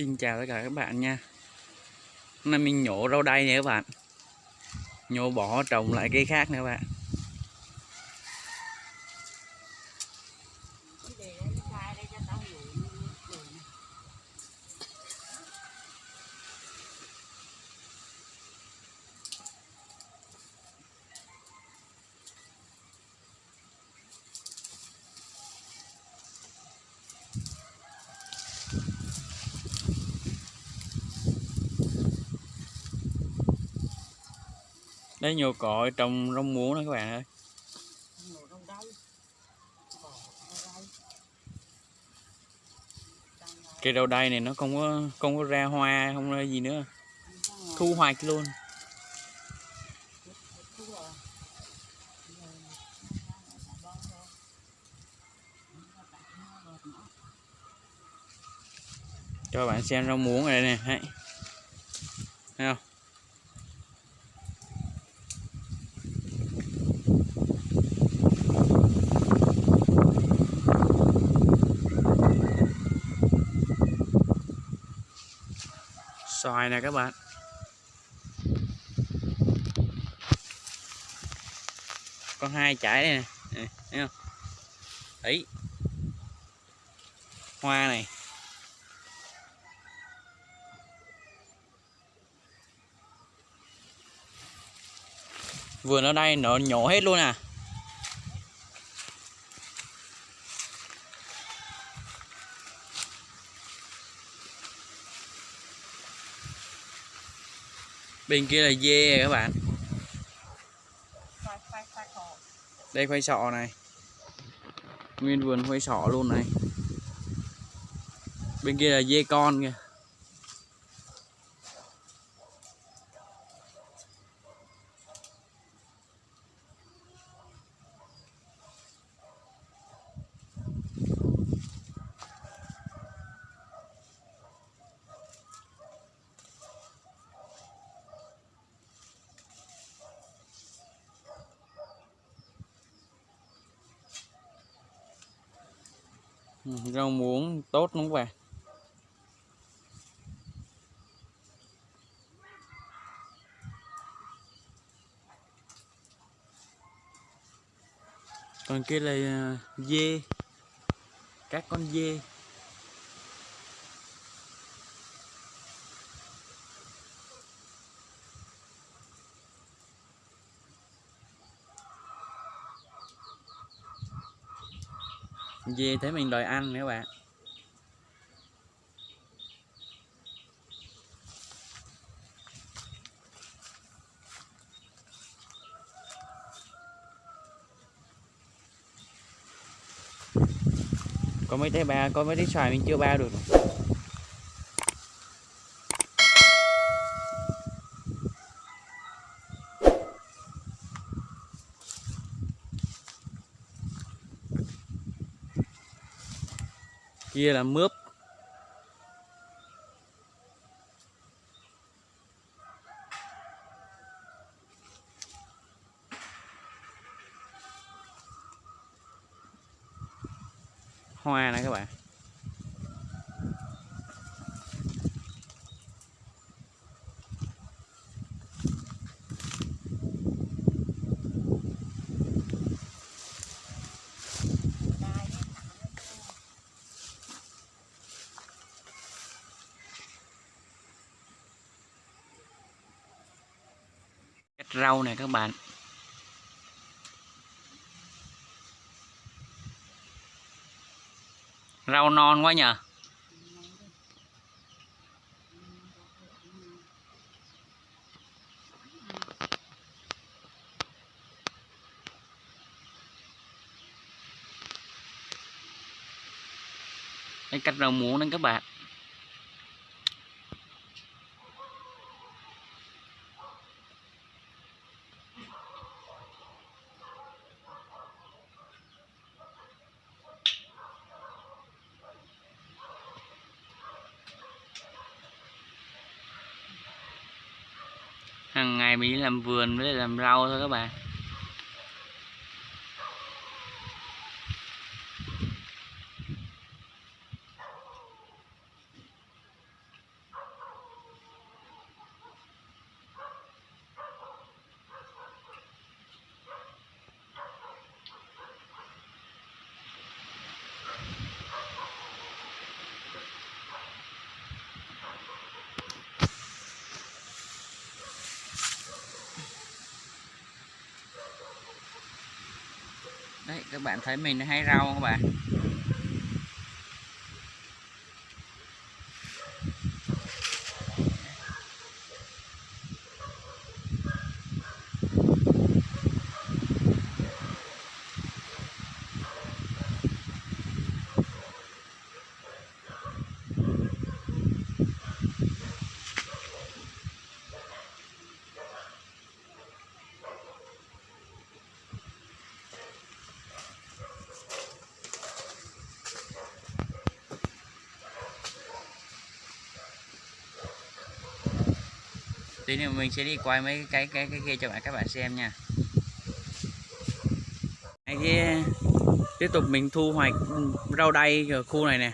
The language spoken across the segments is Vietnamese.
Xin chào tất cả các bạn nha. Hôm nay mình nhổ rau đay nè các bạn. Nhổ bỏ trồng lại cây khác nè các bạn. Đấy nhiều cỏ trồng rau muống đó các bạn ơi. Cây rau đay này nó không có không có ra hoa, không ra gì nữa. Thu hoạch luôn. Cho bạn xem rau muống ở đây nè thấy không? Xoài nè các bạn. Con hai chải đây nè. Thấy không? Ấy hoa này. Vườn ở đây nó nhổ hết luôn à. Bên kia là dê các bạn. Đây khoai sọ này. Nguyên vườn khoai sọ luôn này. Bên kia là dê con kìa Ừ, rau muống tốt đúng không bạn? Còn kia là à, dê các con dê. Về thế mình đòi ăn nữa bạn. Có mấy trái ba, có mấy trái xoài mình chưa bao được. Kia là mướp hoa này các bạn Cắt rau này các bạn. Rau non quá nhờ. Đây cách rau muống đấy các bạn. Hàng ngày mình đi làm vườn với làm rau thôi các bạn. Các bạn thấy mình hay rau không các bạn? Tí nữa mình sẽ đi quay mấy cái cái cái kia cho bạn, các bạn xem nha. Cái kia, tiếp tục mình thu hoạch rau đay ở khu này nè.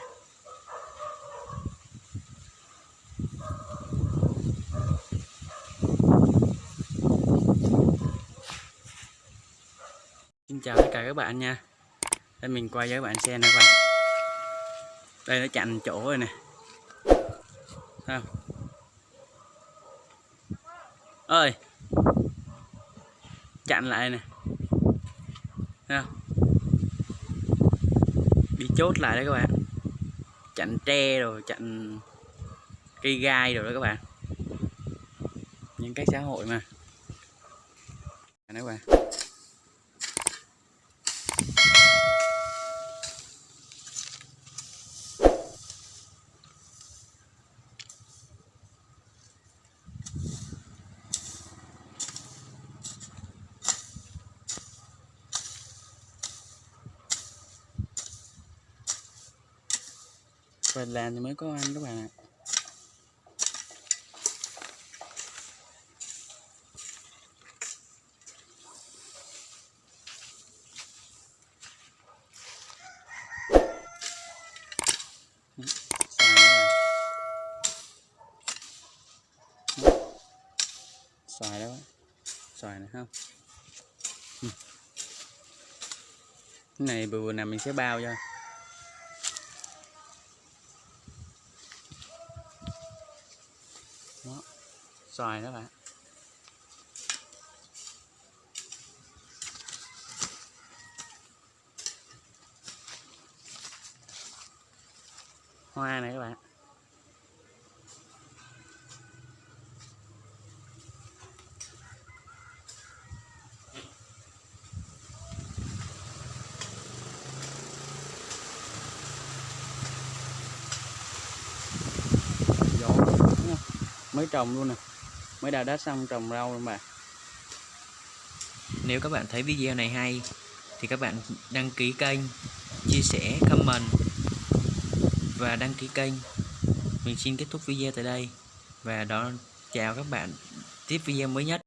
Xin chào tất cả các bạn nha. Đây, mình quay cho các bạn xem nè các bạn. Đây, nó chặn chỗ rồi nè. Thấy không? Ơi. Chặn lại nè. Thấy không? bị chốt lại đấy các bạn. Chặn tre rồi, chặn cây gai rồi đó các bạn. Những cái xã hội mà. Đấy các bạn. Phải làm thì mới có ăn các bạn ạ. Xoài đó xoài này không? Cái này vừa vừa nằm mình sẽ bao cho. Xoài đó bạn. Hoa này các bạn. Mới trồng luôn nè mới đào đất xong trồng rau luôn mà Nếu các bạn thấy video này hay thì các bạn đăng ký kênh, chia sẻ, comment và đăng ký kênh. Mình xin kết thúc video tại đây và đó chào các bạn tiếp video mới nhất.